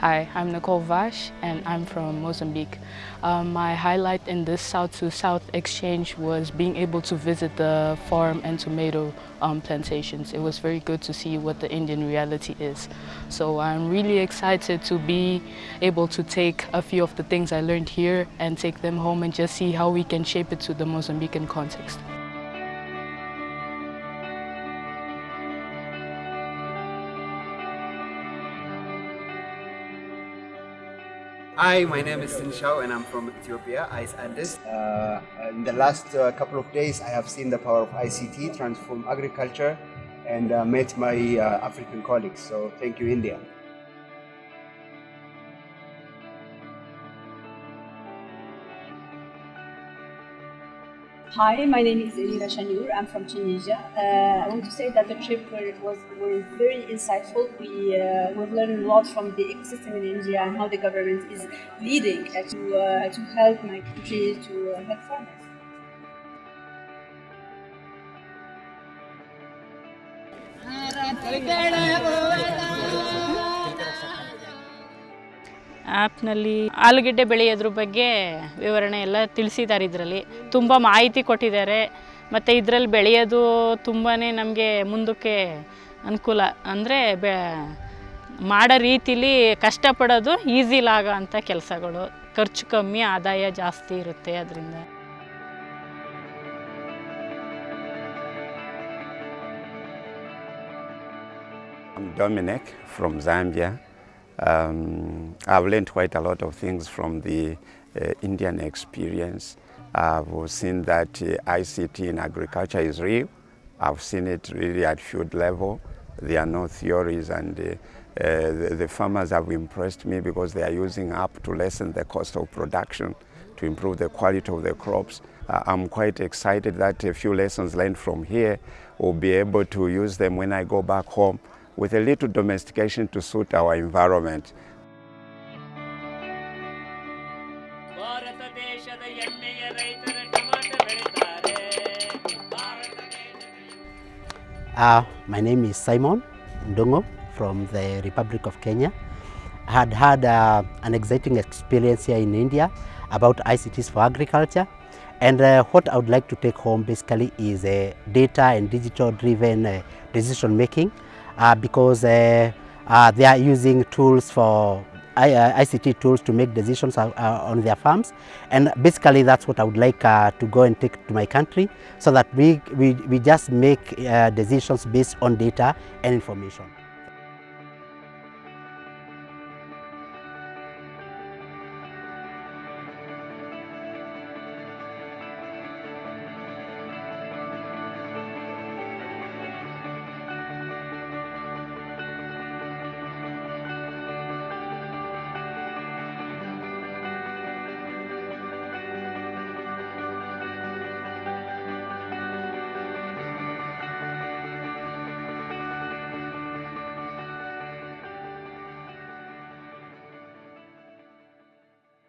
Hi, I'm Nicole Vash and I'm from Mozambique. Um, my highlight in this South to South exchange was being able to visit the farm and tomato um, plantations. It was very good to see what the Indian reality is. So I'm really excited to be able to take a few of the things I learned here and take them home and just see how we can shape it to the Mozambican context. Hi, my name is Sin Shao and I'm from Ethiopia, Ice Andes. Uh, in the last uh, couple of days, I have seen the power of ICT transform agriculture and uh, met my uh, African colleagues. So thank you, India. Hi, my name is Elira Shanur. I'm from Tunisia. Uh, I want to say that the trip was, was very insightful. We, uh, we've learned a lot from the ecosystem in India and how the government is leading to, uh, to help my country to uh, help farmers. ಆ್ಯಪ್ನಲ್ಲಿ ಆಲೂಗೆಡ್ಡೆ ಬೆಳೆಯೋದ್ರ ಬಗ್ಗೆ ವಿವರಣೆ ಎಲ್ಲ ತಿಳಿಸಿದ್ದಾರೆ ಇದರಲ್ಲಿ. ತುಂಬ ಮಾಹಿತಿ ಕೊಟ್ಟಿದ್ದಾರೆ. ಮತ್ತು ಇದರಲ್ಲಿ ಬೆಳೆಯೋದು ತುಂಬಾ ನಮಗೆ ಮುಂದಕ್ಕೆ ಅನುಕೂಲ. ಅಂದರೆ ಬೆ, ಮಾಡೋ ರೀತಿಲಿ ಕಷ್ಟಪಡೋದು ಈಸಿಲಾಗೋ ಅಂಥ ಕೆಲಸಗಳು. ಖರ್ಚು ಕಮ್ಮಿ, ಆದಾಯ ಜಾಸ್ತಿ ಇರುತ್ತೆ ಅದರಿಂದ. I'm Dominic from Zambia. Um, I've learned quite a lot of things from the uh, Indian experience. I've seen that uh, ICT in agriculture is real. I've seen it really at field level. There are no theories and uh, uh, the, the farmers have impressed me because they are using up to lessen the cost of production, to improve the quality of the crops. I'm quite excited that a few lessons learned from here will be able to use them when I go back home with a little domestication to suit our environment. Uh, my name is Simon Ndongo from the Republic of Kenya. I had had uh, an exciting experience here in India about ICTs for agriculture. And uh, what I would like to take home basically is uh, data and digital driven uh, decision making because uh, uh, they are using tools for uh, ICT tools to make decisions uh, uh, on their farms and basically that's what I would like uh, to go and take to my country so that we, we, we just make uh, decisions based on data and information.